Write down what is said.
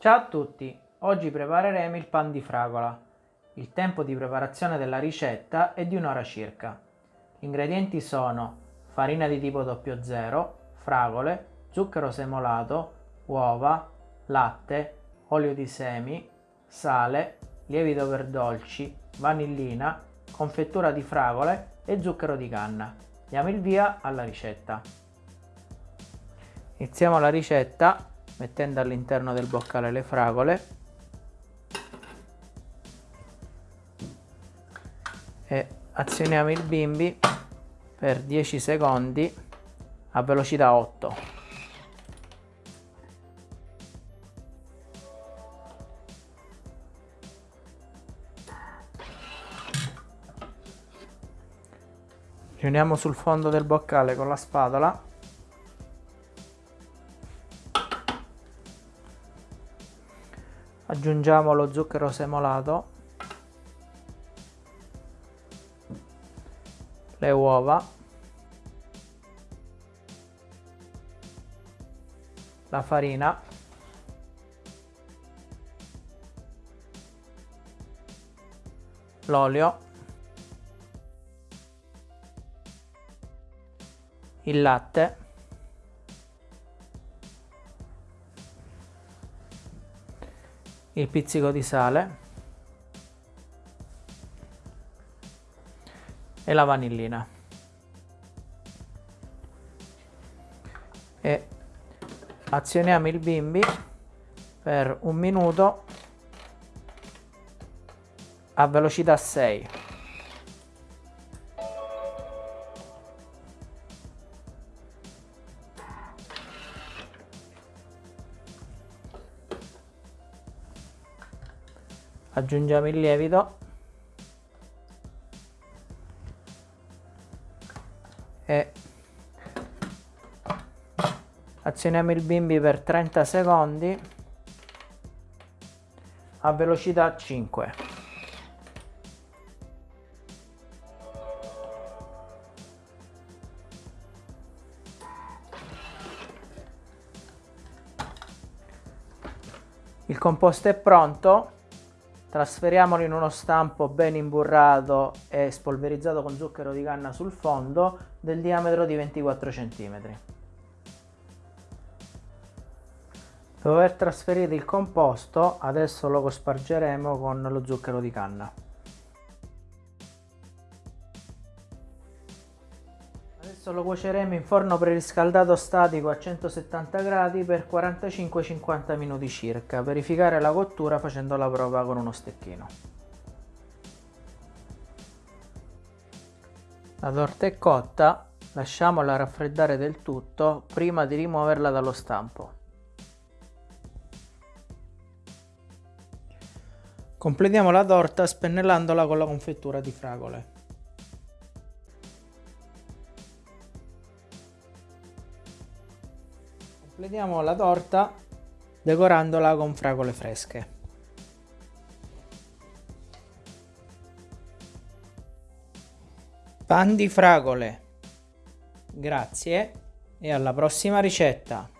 Ciao a tutti, oggi prepareremo il pan di fragola. Il tempo di preparazione della ricetta è di un'ora circa. Gli ingredienti sono farina di tipo 00, fragole, zucchero semolato, uova, latte, olio di semi, sale, lievito per dolci, vanillina, confettura di fragole e zucchero di canna. Diamo il via alla ricetta. Iniziamo la ricetta mettendo all'interno del boccale le fragole. E azioniamo il bimbi per 10 secondi a velocità 8 riuniamo sul fondo del boccale con la spatola aggiungiamo lo zucchero semolato. Le uova. La farina. L'olio. Il latte il pizzico di sale e la vanillina. E azioniamo il bimbi per un minuto a velocità 6 aggiungiamo il lievito. E azioniamo il bimbi per 30 secondi a velocità 5 il composto è pronto trasferiamolo in uno stampo ben imburrato e spolverizzato con zucchero di canna sul fondo del diametro di 24 cm. Dopo aver trasferito il composto adesso lo cospargeremo con lo zucchero di canna. Adesso lo cuoceremo in forno preriscaldato statico a 170 gradi per 45-50 minuti circa. Verificare la cottura facendo la prova con uno stecchino. La torta è cotta, lasciamola raffreddare del tutto prima di rimuoverla dallo stampo. Completiamo la torta spennellandola con la confettura di fragole. Completiamo la torta decorandola con fragole fresche. Pan di fragole. Grazie e alla prossima ricetta.